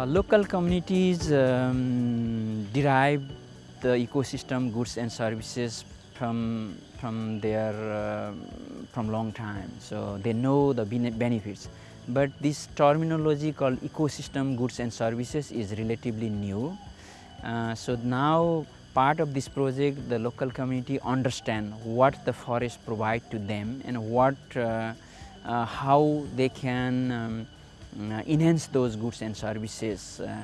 Uh, local communities um, derive the ecosystem goods and services from from their uh, from long time. So they know the benefits. But this terminology called ecosystem goods and services is relatively new. Uh, so now part of this project the local community understand what the forest provide to them and what uh, uh how they can um, enhance those goods and services. Uh,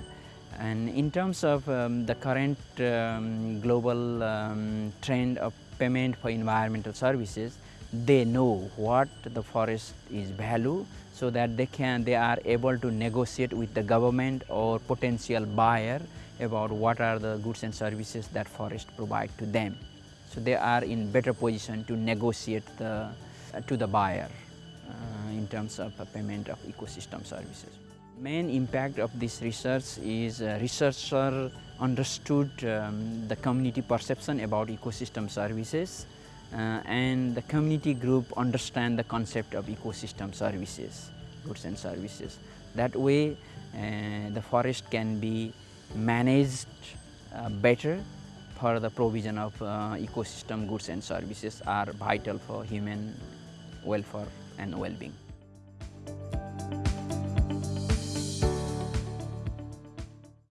and in terms of um, the current um, global um, trend of payment for environmental services, they know what the forest is value so that they can they are able to negotiate with the government or potential buyer about what are the goods and services that forest provide to them. So they are in better position to negotiate the, uh, to the buyer. In terms of payment of ecosystem services. Main impact of this research is uh, researcher understood um, the community perception about ecosystem services uh, and the community group understand the concept of ecosystem services, goods and services. That way uh, the forest can be managed uh, better for the provision of uh, ecosystem goods and services are vital for human welfare and well-being.